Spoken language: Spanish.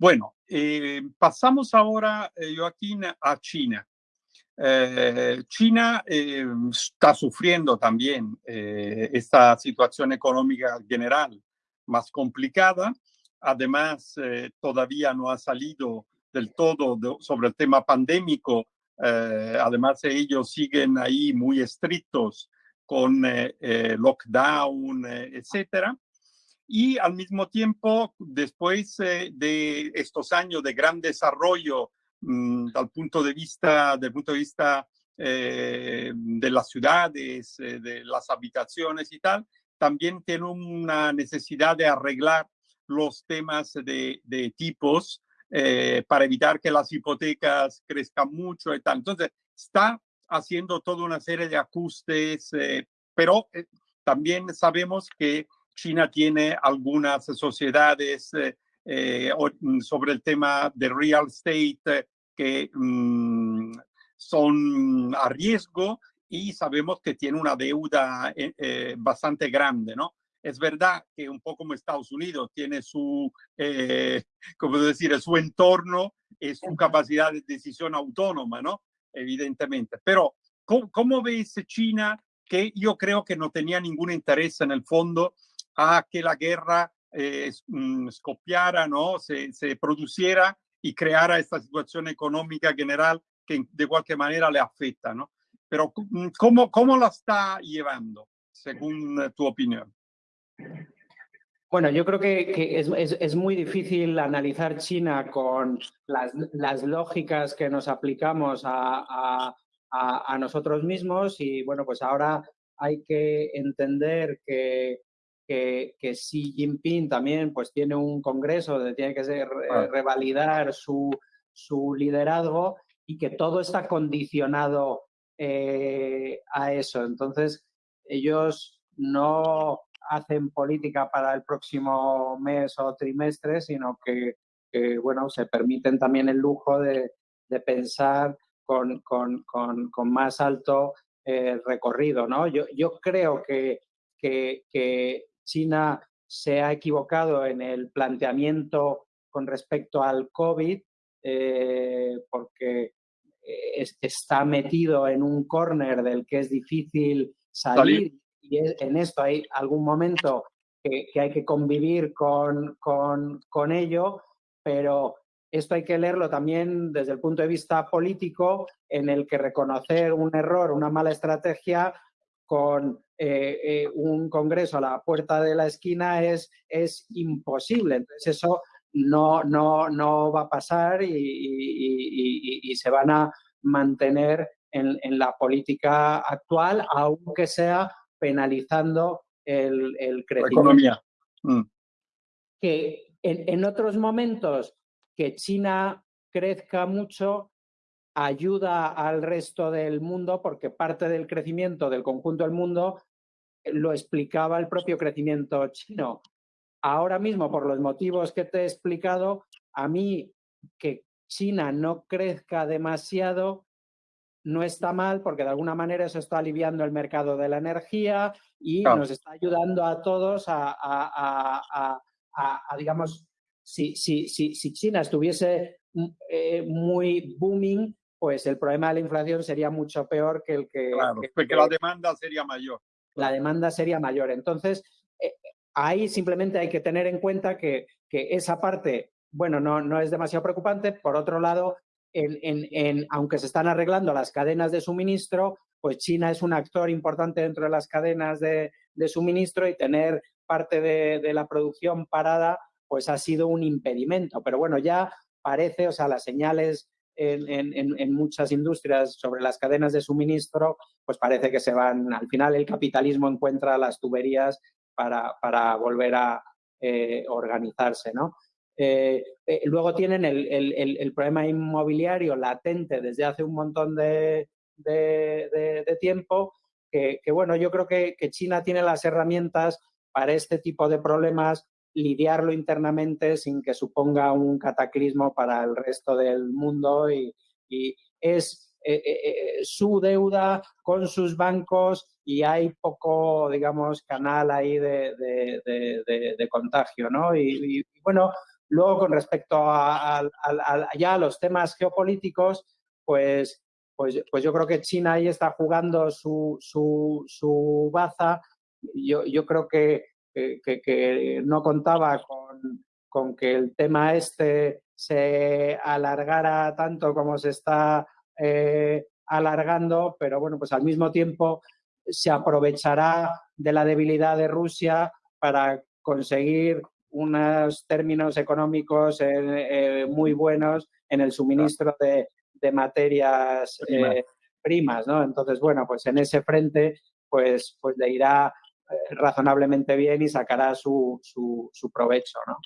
Bueno, eh, pasamos ahora, eh, Joaquín, a China. Eh, China está sufriendo también esta situación económica general más complicada. Además, todavía no ha salido del todo sobre el tema pandémico. además, ellos siguen ahí muy estrictos con lockdown, etcétera y al mismo tiempo, después eh, de estos años de gran desarrollo mm, punto de vista, del punto de vista eh, de las ciudades, eh, de las habitaciones y tal, también tiene una necesidad de arreglar los temas de, de tipos para evitar que las hipotecas crezcan mucho y tal. Entonces, está haciendo toda una serie de ajustes, pero también sabemos que China tiene algunas sociedades eh, eh, mm, sobre el tema de real estate eh, que mm, son a riesgo y sabemos que tiene una deuda bastante grande, ¿no? Es verdad que un poco como Estados Unidos tiene su, como decir, su entorno y su capacidad de decisión autónoma, ¿no? Evidentemente. Pero, ¿cómo, cómo ves China? Que yo creo que no tenía ningún interés en el fondo a que la guerra eh, mm, ¿no? Se, se, produciera y creara esta situación económica general que de cualquier manera le afecta, ¿no? Pero mm, ¿cómo, cómo la está llevando, según eh, tu opinión? Bueno, yo creo que, que es, es, es, muy difícil analizar China con las, las lógicas que nos aplicamos a, a, a, nosotros mismos y bueno, pues ahora hay que entender que que, que, Xi Jinping también pues tiene un congreso donde tiene que ser, eh, revalidar su, su, liderazgo y que todo está condicionado eh, a eso. Entonces, ellos no hacen política para el próximo mes o trimestre, sino que, que bueno, se permiten también el lujo de, de pensar con, con, con, con, más alto eh, recorrido. ¿no? Yo, yo creo que, que, que China se ha equivocado en el planteamiento con respecto al COVID, eh, porque eh, está metido en un corner del que es difícil salir, y en esto hay algún momento que, hay que convivir con, con, con, ello, pero esto hay que leerlo también desde el punto de vista político, en el que reconocer un error, una mala estrategia, con eh, eh, un congreso a la puerta de la esquina es, es imposible. Entonces eso no, no, no va a pasar y, y, y, se van a mantener en, en, la política actual, aunque sea penalizando el, el crecimiento. La economía. Mm. Que en, en otros momentos que China crezca mucho ayuda al resto del mundo porque parte del crecimiento del conjunto del mundo lo explicaba el propio crecimiento chino. Ahora mismo, por los motivos que te he explicado, a mí que China no crezca demasiado no está mal porque de alguna manera eso está aliviando el mercado de la energía y nos está ayudando a todos a, digamos, si, si, si, si, China estuviese mm, eh, muy booming, pues el problema de la inflación sería mucho peor que el que... Claro, porque la demanda sería mayor la demanda sería mayor. Entonces, eh, ahí simplemente hay que tener en cuenta que, que esa parte, bueno, no, no, es demasiado preocupante. Por otro lado, en, en, aunque se están arreglando las cadenas de suministro, pues China es un actor importante dentro de las cadenas de, de suministro y tener parte de, de, la producción parada, pues ha sido un impedimento. Pero bueno, ya parece, o sea, las señales en, muchas industrias sobre las cadenas de suministro, pues parece que se van, al final el capitalismo encuentra las tuberías para, para volver a eh, organizarse, ¿no? Eh, eh, luego tienen el, el, el, problema inmobiliario latente desde hace un montón de, de, tiempo, que, que, bueno, yo creo que China tiene las herramientas para este tipo de problemas lidiarlo internamente sin que suponga un cataclismo para el resto del mundo y, es eh, eh, eh, su deuda con sus bancos y hay poco, digamos, canal ahí de, de, contagio, ¿no? Y, y, bueno, Luego, con respecto a, ya a los temas geopolíticos, pues, pues, pues yo creo que China ahí está jugando su, su, su baza. Yo, yo creo que, que, no contaba con, con, que el tema este se alargara tanto como se está eh, alargando, pero bueno, pues al mismo tiempo se aprovechará de la debilidad de Rusia para conseguir unos términos económicos eh, eh, muy buenos en el suministro de, materias eh, primas, ¿no? Entonces, bueno, pues en ese frente, pues, pues le irá razonablemente bien y sacará su, su, su provecho, ¿no?